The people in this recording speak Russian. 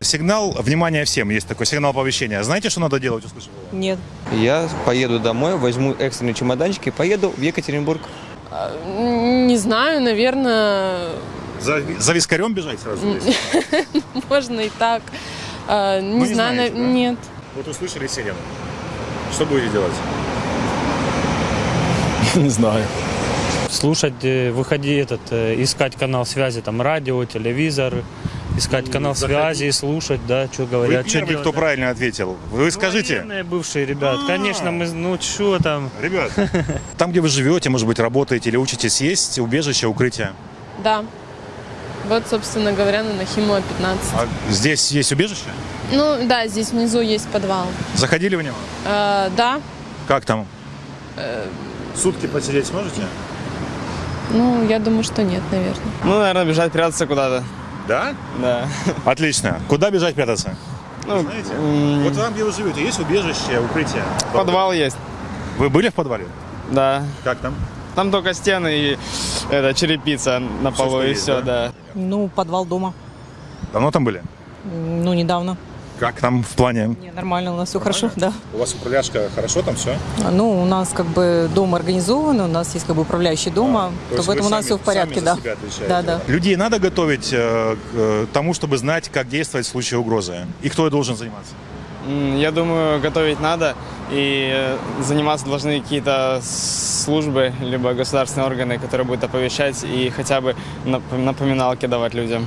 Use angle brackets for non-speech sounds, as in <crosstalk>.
Сигнал «Внимание всем» есть такой сигнал оповещения. Знаете, что надо делать? Услышал? Нет. Я поеду домой, возьму экстренный чемоданчик и поеду в Екатеринбург. Не знаю, наверное, За, за вискарем бежать сразу? <laughs> можно и так. А, Не Ну, не знаю, знаете, на- да? нет. Вот услышали сирену. Что будете делать? <laughs> Не знаю. слушать, э, выходи этот, э, искать канал связи, там радио, телевизор, искать канал заходи. связи, слушать, да, что Вы говорят, что первый, делать. кто да. правильно ответил. Вы скажите, Военные бывшие ребят, А. конечно, мы, ну что там, ребят, <laughs> там, где вы живете, может быть, работаете или учитесь, есть убежище, укрытие? Да. Вот, собственно говоря, на Нахимова 15. А здесь есть убежище? Ну, да, здесь внизу есть подвал. Заходили в него? А, да, Как там? Сутки посидеть сможете? ну, я думаю, что нет, наверное. Ну, наверное, бежать, прятаться куда-то. Да? Да. Отлично. Куда бежать прятаться? Ну, Знаете? Вот там, где вы живете, есть убежище, укрытие? подвал есть. Вы были в подвале? Да. Как там? Там только стены и это, черепица на полу и есть, все, да? да. Ну, подвал дома. Давно там были? Ну, недавно. Как там в плане? Не, нормально, у нас все хорошо, да. У вас управляшка хорошо там все? Ну, у нас как бы дом организован, у нас есть как бы управляющий дома, то поэтому у нас все в порядке, да. Да, да. Людей надо готовить э, к э, тому, чтобы знать, как действовать в случае угрозы. И кто должен заниматься? Я думаю, готовить надо, и э, заниматься должны какие-то службы, либо государственные органы, которые будут оповещать и хотя бы нап- напоминалки давать людям.